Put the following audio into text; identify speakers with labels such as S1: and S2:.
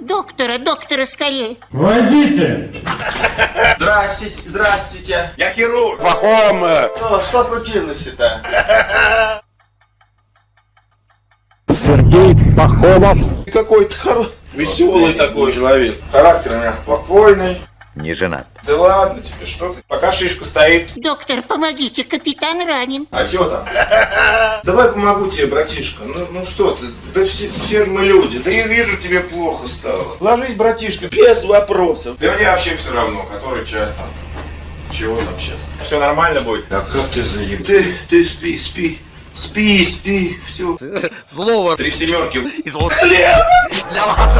S1: Доктора, доктора, скорее.
S2: Войдите!
S3: Здравствуйте, здравствуйте.
S4: Я хирург.
S3: Что, что случилось-то?
S2: Сергей Пахомов.
S3: Какой-то хоро... веселый такой человек. Характер у меня спокойный.
S4: Не женат.
S3: Да ладно тебе, что ты? Пока шишка стоит.
S1: Доктор, помогите, капитан ранен.
S3: А чё там? Давай помогу тебе, братишка. Ну, ну что ты? Да все, все же мы люди. Да я вижу, тебе плохо стало. Ложись, братишка, без вопросов. Да мне вообще все равно, который час там. Чего там сейчас? Все нормально будет? А как ты заеб... Ты, ты спи, спи. Спи, спи, все.
S4: Слово
S3: Три семерки.
S4: из Для вас